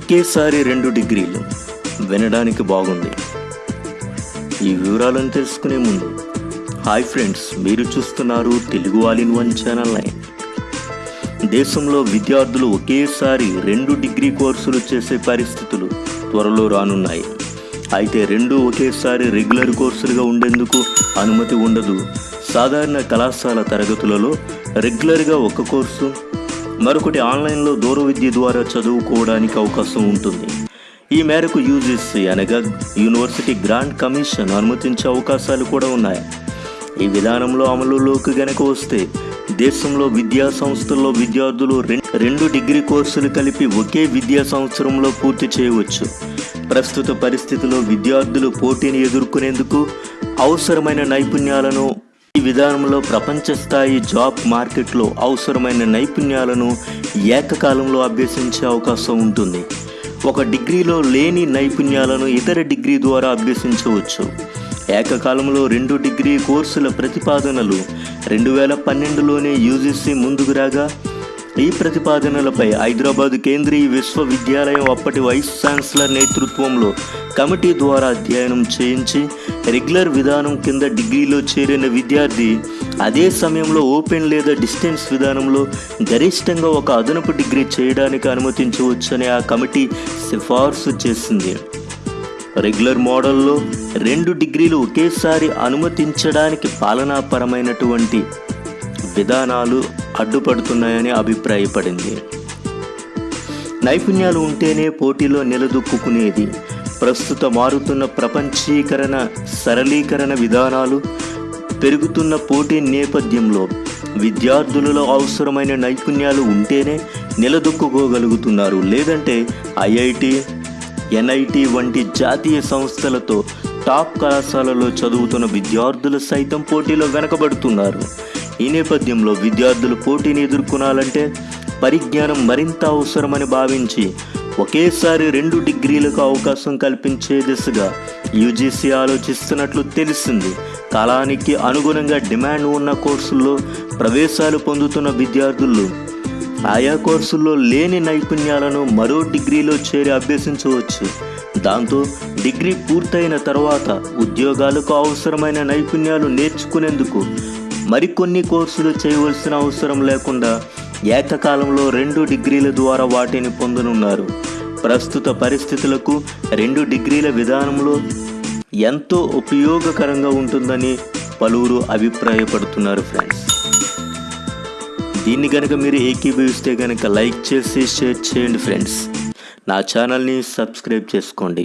ఒకేసారి రెండు డిగ్రీలు వినడానికి బాగుంది. ఈ వివరాలను తెలుసుకునే ముందు హాయ్ ఫ్రెండ్స్ మీరు చూస్తున్నారు Telugu all in one channel nine. దేశంలో విద్యార్థులు ఒకేసారి రెండు డిగ్రీ కోర్సులు చేసే పరిస్థితులు త్వరలో రానున్నాయి. అయితే రెండు ఒకేసారి రెగ్యులర్ కోర్సులుగా ఉండేందుకు అనుమతి ఉండదు. సాధారణ కళాశాల తరగతులలో రెగ్యులర్గా ఒక కోర్సు మరొకటి ఆన్లైన్లో దూర విద్య ద్వారా చదువుకోవడానికి అవకాశం ఉంటుంది. ఈ మేరకు యూజీసీ అనగా యూనివర్సిటీ గ్రాంట్ కమిషన్ అనుమతించే అవకాశాలు కూడా ఉన్నాయి. ఈ విధానంలో అమలులోకి గనక వస్తే దేశంలో విద్యా సంస్థల్లో విద్యార్థులు రెండు డిగ్రీ కోర్సులు కలిపి ఒకే విద్యా సంవత్సరంలో పూర్తి చేయవచ్చు. ప్రస్తుత పరిస్థితిలో విద్యార్థులు పోటీని ఎదుర్కొనేందుకు అవసరమైన నైపుణ్యాలను ఈ విధానంలో ప్రపంచ స్థాయి జాబ్ మార్కెట్లో అవసరమైన నైపుణ్యాలను ఏకకాలంలో అభ్యసించే అవకాశం ఉంటుంది. ఒక డిగ్రీలో లేని నైపుణ్యాలను ఇతర డిగ్రీ ద్వారా అభ్యసించవచ్చు. ఏకకాలంలో రెండు డిగ్రీ కోర్సుల ప్రతిపాదనలు రెండు వేల పన్నెండులోనే యూజీసీ ముందుకు రాగా ఈ ప్రతిపాదనలపై హైదరాబాద్ కేంద్రీయ విశ్వవిద్యాలయం అప్పటి వైస్ ఛాన్సలర్ నేతృత్వంలో కమిటీ ద్వారా అధ్యయనం చేయించి రెగ్యులర్ విధానం కింద డిగ్రీలో చేరిన విద్యార్థి అదే సమయంలో ఓపెన్ లేదా డిస్టెన్స్ విధానంలో గరిష్టంగా ఒక అదనపు డిగ్రీ చేయడానికి అనుమతించవచ్చని ఆ కమిటీ సిఫార్సు చేసింది. రెగ్యులర్ మోడల్లో రెండు డిగ్రీలు ఒకేసారి అనుమతించడానికి పాలనాపరమైనటువంటి విధానాలు అడ్డుపడుతున్నాయని అభిప్రాయపడింది. నైపుణ్యాలు ఉంటేనే పోటీలో నిలదొక్కునేది ప్రస్తుత మారుతున్న ప్రపంచీకరణ సరళీకరణ విధానాలు పెరుగుతున్న పోటీ నేపథ్యంలో విద్యార్థులలో అవసరమైన నైపుణ్యాలు ఉంటేనే నిలదొక్కుకోగలుగుతున్నారు. లేదంటే ఐఐటి ఎన్ఐటి వంటి జాతీయ సంస్థలతో టాప్ కళాశాలలో చదువుతున్న విద్యార్థులు సైతం పోటీలో వెనకబడుతున్నారు. ఈ నేపథ్యంలో విద్యార్థులు పోటీని ఎదుర్కొనాలంటే పరిజ్ఞానం మరింత అవసరమని భావించి ఒకేసారి రెండు డిగ్రీలకు అవకాశం కల్పించే దిశగా యూజీసీ ఆలోచిస్తున్నట్లు తెలిసింది. కాలానికి అనుగుణంగా డిమాండ్ ఉన్న కోర్సుల్లో ప్రవేశాలు పొందుతున్న విద్యార్థులు ఆయా కోర్సుల్లో లేని నైపుణ్యాలను మరో డిగ్రీలో చేరి అభ్యసించవచ్చు. దాంతో డిగ్రీ పూర్తయిన తర్వాత ఉద్యోగాలకు అవసరమైన నైపుణ్యాలు నేర్చుకునేందుకు మరికొన్ని కోర్సులు చేయవలసిన అవసరం లేకుండా ఏకకాలంలో రెండు డిగ్రీల ద్వారా వాటిని పొందనున్నారు. ప్రస్తుత పరిస్థితులకు రెండు డిగ్రీల విధానంలో ఎంతో ఉపయోగకరంగా ఉంటుందని పలువురు అభిప్రాయపడుతున్నారు ఫ్రెండ్స్. దీన్ని కనుక మీరు ఏకీభవిస్తే కనుక లైక్ చేసి షేర్ చేయండి ఫ్రెండ్స్. నా ఛానల్ని సబ్స్క్రైబ్ చేసుకోండి.